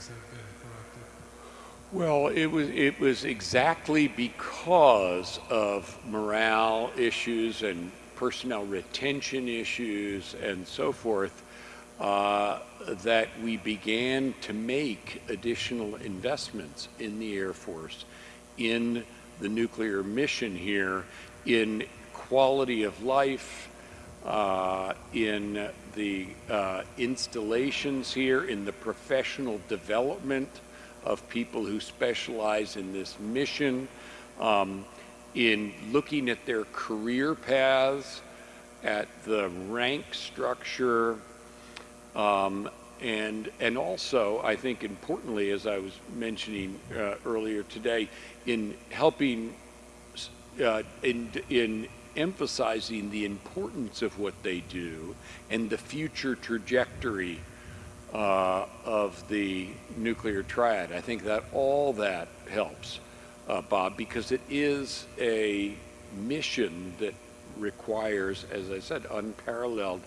has that been? Well, it was it was exactly because of morale issues and personnel retention issues and so forth uh, that we began to make additional investments in the Air Force, in the nuclear mission here, in quality of life, uh, in the uh, installations here, in the professional development of people who specialize in this mission, um, in looking at their career paths, at the rank structure, um, and, and also, I think importantly, as I was mentioning uh, earlier today, in helping, uh, in, in emphasizing the importance of what they do and the future trajectory uh, of the nuclear triad. I think that all that helps, uh, Bob, because it is a mission that requires, as I said, unparalleled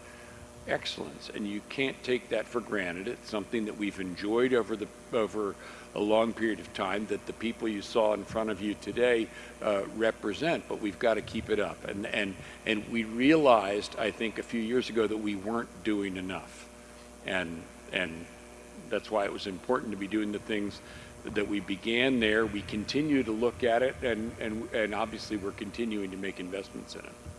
excellence, and you can't take that for granted. It's something that we've enjoyed over the over a long period of time that the people you saw in front of you today uh, represent, but we've got to keep it up. And and and we realized, I think, a few years ago that we weren't doing enough, and and that's why it was important to be doing the things that we began there. We continue to look at it, and and and obviously we're continuing to make investments in it.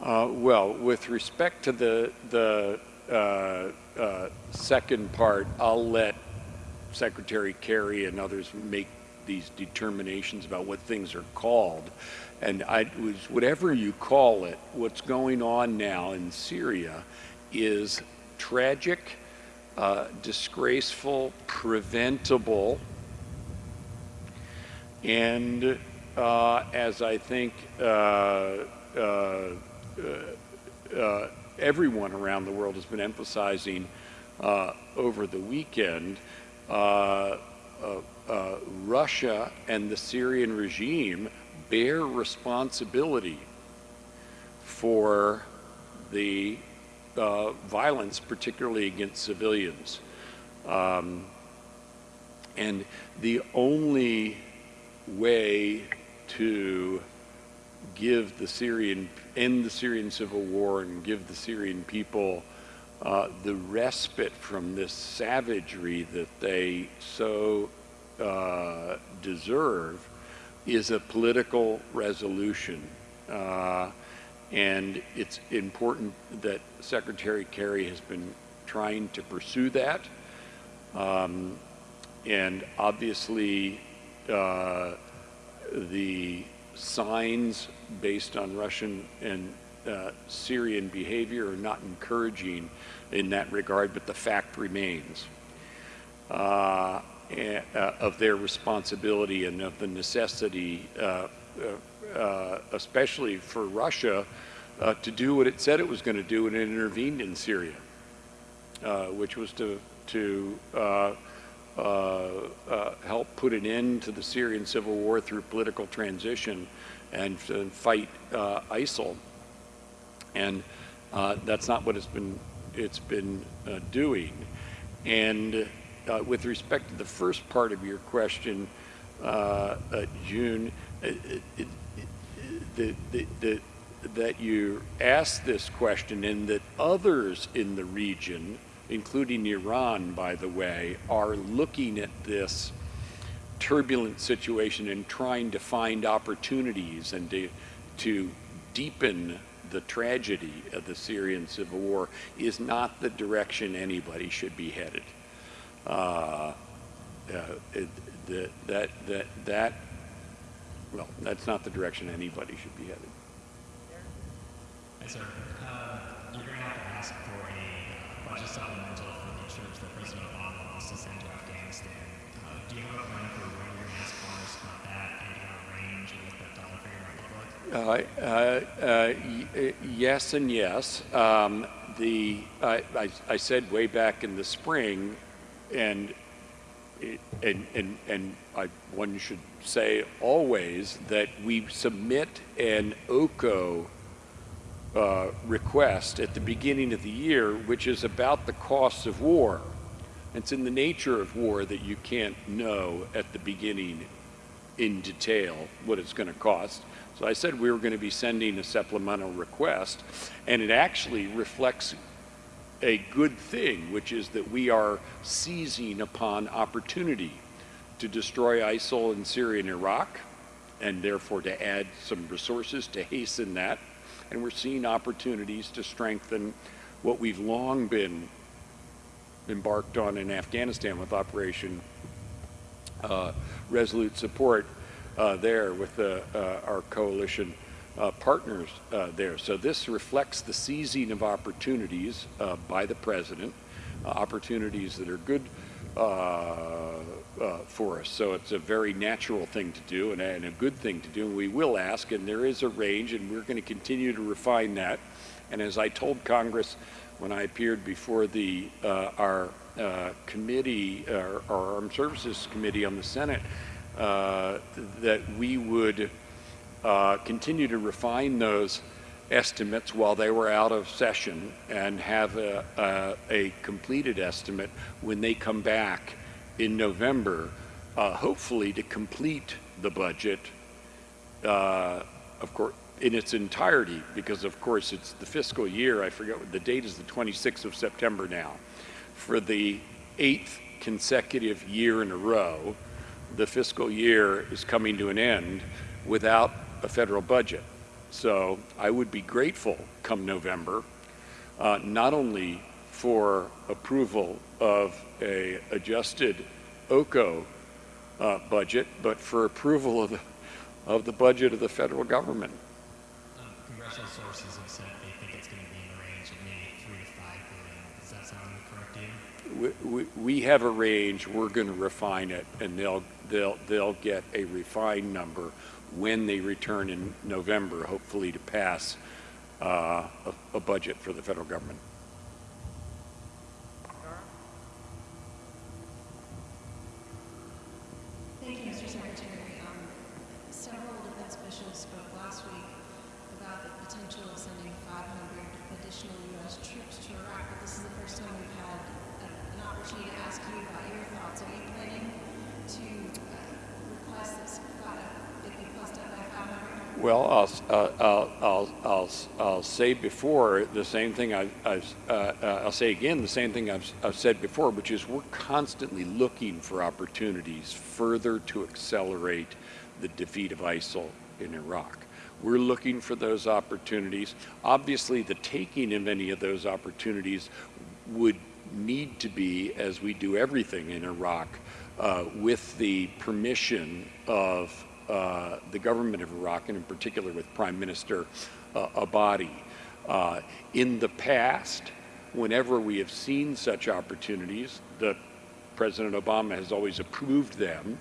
Uh, well, with respect to the, the uh, uh, second part, I'll let Secretary Kerry and others make these determinations about what things are called. And I was, whatever you call it, what's going on now in Syria is tragic, uh, disgraceful, preventable, and uh, as I think uh, uh, uh, everyone around the world has been emphasizing over the weekend, Russia and the Syrian regime bear responsibility for the uh, violence, particularly against civilians. Um, and the only way to give the Syrian, end the Syrian civil war and give the Syrian people uh, the respite from this savagery that they so uh, deserve is a political resolution. Uh, and it's important that Secretary Kerry has been trying to pursue that. Um, and obviously, uh, the signs based on Russian and uh, Syrian behavior are not encouraging in that regard, but the fact remains uh, uh, of their responsibility and of the necessity, uh, uh, Uh, especially for Russia, uh, to do what it said it was going to do when it intervened in Syria, uh, which was to, to uh, uh, help put an end to the Syrian civil war through political transition and, and fight uh, ISIL. And that's not what it's been, it's been doing. And with respect to the first part of your question, June, it, it, the, that you asked this question and that others in the region including Iran, by the way, are looking at this turbulent situation and trying to find opportunities and to, to deepen the tragedy of the Syrian civil war is not the direction anybody should be headed. Uh, uh, it, the, that, that, that, well, that's not the direction anybody should be headed. Hi, sir. Uh, you're going to have to ask for a uh, budget supplemental for the church that President Obama wants to send to Afghanistan. Uh, do you have a plan for when you're going to ask Congress about that and your range and what that dollar figure might look like? Uh, uh, uh, yes and yes. Um, the I, I, I said way back in the spring, and and, and, and I, one should say always, that we submit an OCO uh, request at the beginning of the year, which is about the costs of war. It's in the nature of war that you can't know at the beginning in detail what it's going to cost. So I said we were going to be sending a supplemental request, and it actually reflects a good thing, which is that we are seizing upon opportunity to destroy ISIL in Syria and Iraq, and therefore to add some resources to hasten that. And we're seeing opportunities to strengthen what we've long been embarked on in Afghanistan with Operation uh, Resolute Support uh, there with the, uh, our coalition uh, partners uh, there. So this reflects the seizing of opportunities uh, by the president, uh, opportunities that are good uh, uh, for us. So it's a very natural thing to do and and a good thing to do. And we will ask, and there is a range, and we're going to continue to refine that. And as I told Congress when I appeared before the our committee, our, our Armed Services Committee on the Senate, that we would uh, continue to refine those estimates while they were out of session and have a, a, a completed estimate when they come back in November, uh, hopefully to complete the budget, uh, of course, in its entirety, because of course it's the fiscal year, I forget, what the date is the 26th of September now. For the eighth consecutive year in a row, the fiscal year is coming to an end without a federal budget. So I would be grateful come November, uh, not only for approval of a adjusted OCO uh, budget, but for approval of the, of the budget of the federal government. Um, congressional sources have said they think it's going to be in the range of maybe three to five billion. Does that sound correct to you? We, we, we have a range, we're going to refine it, and they'll, they'll, they'll get a refined number when they return in November, hopefully to pass uh, a, budget for the federal government. Thank you, Mr. Secretary. Um, Several defense officials spoke last week about the potential of sending 500 additional U.S. troops to Iraq, but this is the first time we've had a- an opportunity to ask you about your thoughts. Are you planning to uh, request this uh, it be plus up by 500? Well, I'll, uh, I'll, I'll, I'll, say before the same thing I, I've, uh, uh, I'll say again the same thing I've, I've said before, which is we're constantly looking for opportunities further to accelerate the defeat of ISIL in Iraq. We're looking for those opportunities. Obviously, the taking of any of those opportunities would need to be, as we do everything in Iraq, uh, with the permission of uh, the government of Iraq, and in particular with Prime Minister uh, Abadi. Uh, in the past, whenever we have seen such opportunities, the President Obama has always approved them,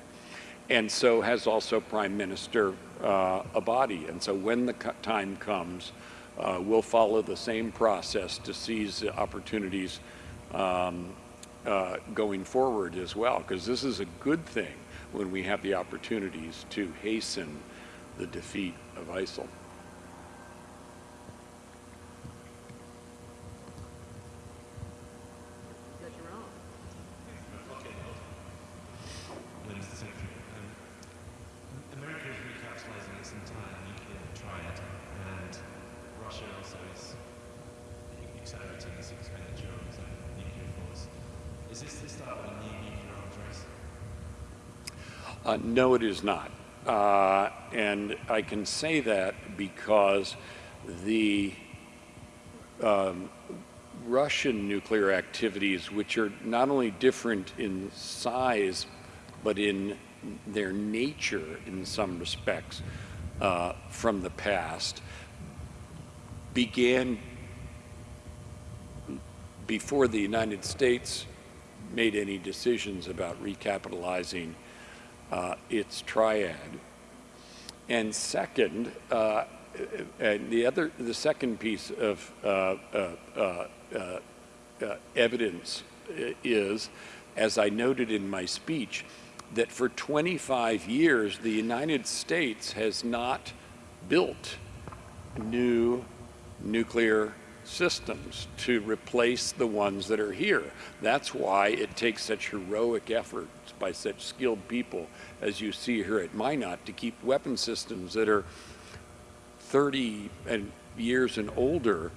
and so has also Prime Minister uh, Abadi. And so when the time comes, uh, we'll follow the same process to seize the opportunities um, uh, going forward as well, because this is a good thing when we have the opportunities to hasten the defeat of ISIL. Mr. Secretary, um, America is recapitalizing its entire nuclear triad, and Russia also is accelerating its expenditure on its own nuclear force. Is this the start of a new nuclear arms race? Uh, no, it is not. Uh, and I can say that because the um, Russian nuclear activities, which are not only different in size, but in their nature in some respects uh, from the past, began before the United States made any decisions about recapitalizing uh, its triad. And second, uh, and the other, the second piece of uh, uh, uh, uh, evidence is, as I noted in my speech, that for 25 years, the United States has not built new nuclear systems to replace the ones that are here. That's why it takes such heroic efforts by such skilled people as you see here at Minot to keep weapon systems that are 30 and years and older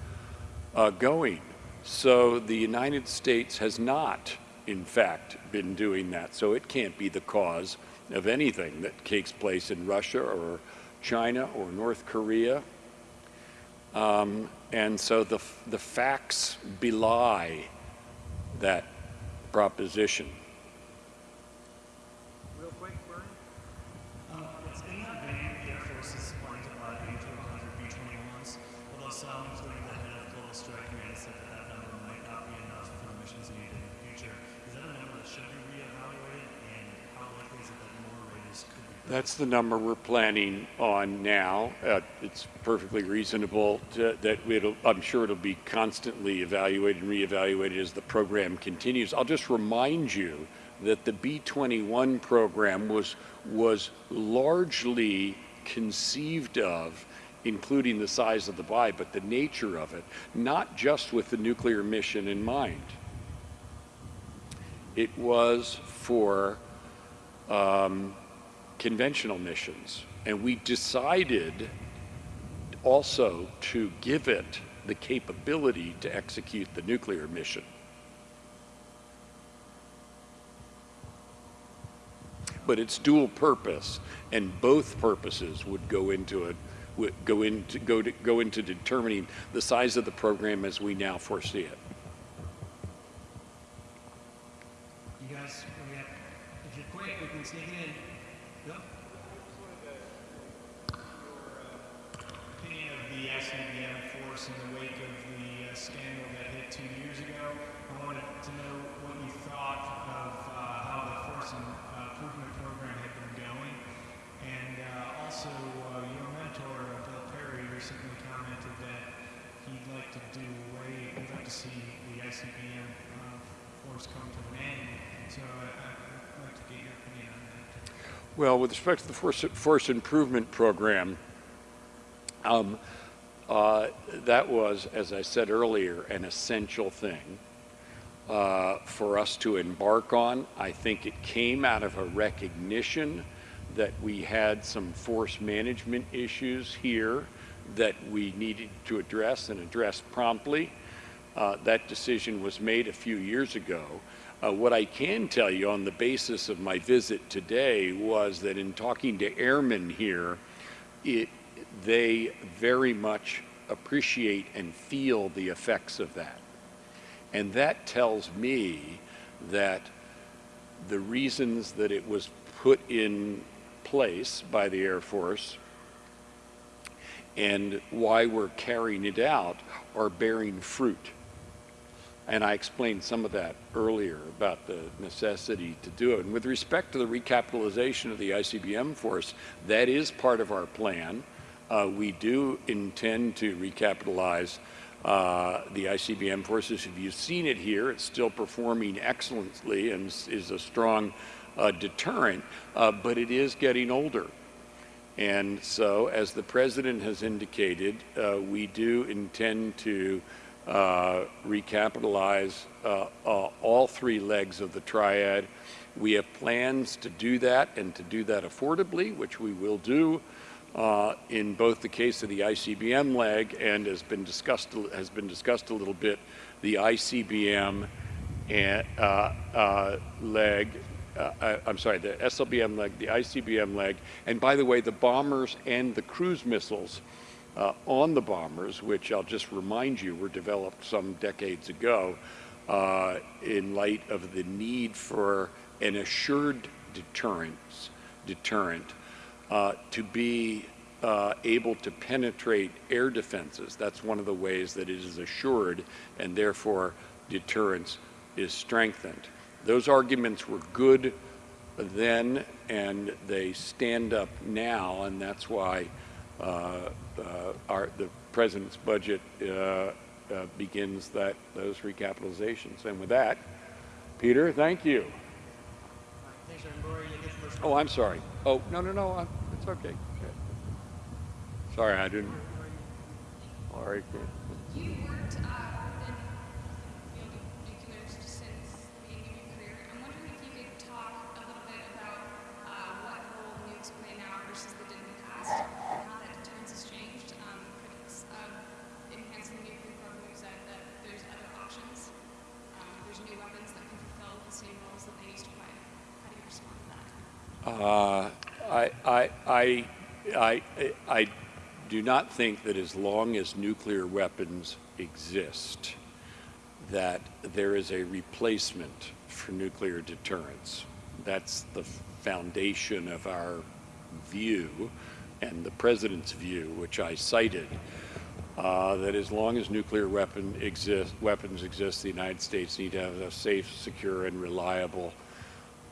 uh, going. So the United States has not, in fact, been doing that. So it can't be the cause of anything that takes place in Russia or China or North Korea. Um, and so the, the facts belie that proposition. Real quick, Bernie? Um, it's in that vein, the Air Force is planning to buy B-1200 B-21s, although some, including the head of Global Strike Command, said that that number might not be enough for the missions needed in the future. Is that a number that should be reevaluated, and how likely is it that more Raiders could be? That's the number we're planning on now. Uh, it's perfectly reasonable to, that I'm sure it'll be constantly evaluated and reevaluated as the program continues. I'll just remind you that the B-21 program was, was largely conceived of including the size of the buy, but the nature of it, not just with the nuclear mission in mind. It was for um, conventional missions. And we decided also to give it the capability to execute the nuclear mission. But it's dual purpose, and both purposes would go into it, would go into go to go into determining the size of the program as we now foresee it. See uh the ICBM force in the wake of the uh, force and uh provide program had been going. And uh also uh your mentor, uh Bill Perry recently commented that he'd like to do way we'd to see the I C B M uh force come to an end. So I, I'd like to get your opinion on that. Well, with respect to the force, force improvement program, um, uh, that was, as I said earlier, an essential thing uh, for us to embark on. I think it came out of a recognition that we had some force management issues here that we needed to address and address promptly. Uh, that decision was made a few years ago. Uh, what I can tell you on the basis of my visit today was that in talking to airmen here, it, they very much appreciate and feel the effects of that. And that tells me that the reasons that it was put in place by the Air Force and why we're carrying it out are bearing fruit. And I explained some of that earlier about the necessity to do it. And with respect to the recapitalization of the ICBM force, that is part of our plan. Uh, we do intend to recapitalize uh, the ICBM forces. If you've seen it here, it's still performing excellently and is- a strong uh, deterrent, uh, but it is getting older. And so, as the president has indicated, uh, we do intend to recapitalize uh, uh, all three legs of the triad. We have plans to do that and to do that affordably, which we will do uh, in both the case of the ICBM leg and has been discussed has been discussed a little bit the ICBM and, uh, uh, leg uh, I'm sorry, the SLBM leg, the ICBM leg, and by the way, the bombers and the cruise missiles uh, on the bombers, which I'll just remind you were developed some decades ago uh, in light of the need for an assured deterrence, deterrent uh, to be uh, able to penetrate air defenses. That's one of the ways that it is assured, and therefore deterrence is strengthened. Those arguments were good then, and they stand up now, and that's why our, the president's budget uh, uh, begins that, those recapitalizations. And with that, Peter, thank you. Thanks, Aaron. Lori, you get first. Oh, I'm sorry. Oh, no, no, no, I'm- it's okay. Sorry, I didn't. All right. You worked uh, Uh, I, I, I, I, I do not think that as long as nuclear weapons exist, that there is a replacement for nuclear deterrence. That's the foundation of our view and the president's view, which I cited, uh, that as long as nuclear weapon exist, weapons exist, the United States need to have a safe, secure, and reliable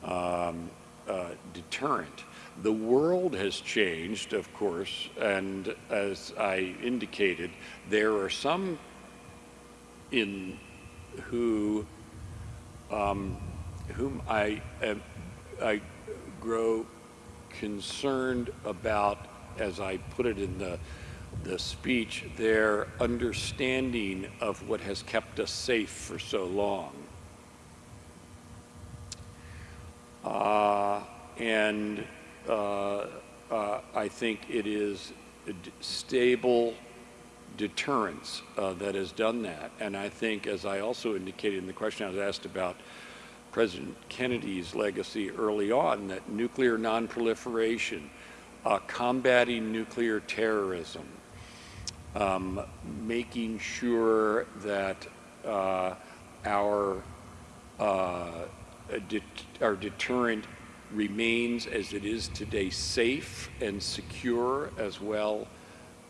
um, uh, deterrent. The world has changed, of course, and as I indicated, there are some in who um, whom I I grow concerned about, as I put it in the the speech, their understanding of what has kept us safe for so long. Uh, and uh, uh, I think it is stable deterrence uh, that has done that. And I think, as I also indicated in the question I was asked about President Kennedy's legacy early on, that nuclear nonproliferation, uh, combating nuclear terrorism, um, making sure that uh, our uh, det- our deterrent remains as it is today, safe and secure as well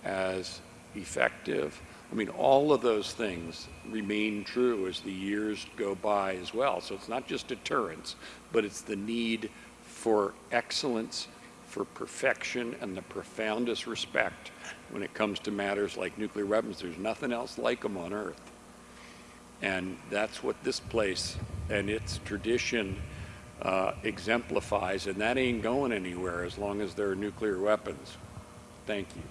as effective. I mean, all of those things remain true as the years go by as well. So it's not just deterrence, but it's the need for excellence, for perfection, and the profoundest respect when it comes to matters like nuclear weapons. There's nothing else like them on Earth. And that's what this place and its tradition uh, exemplifies, and that ain't going anywhere as long as there are nuclear weapons. Thank you.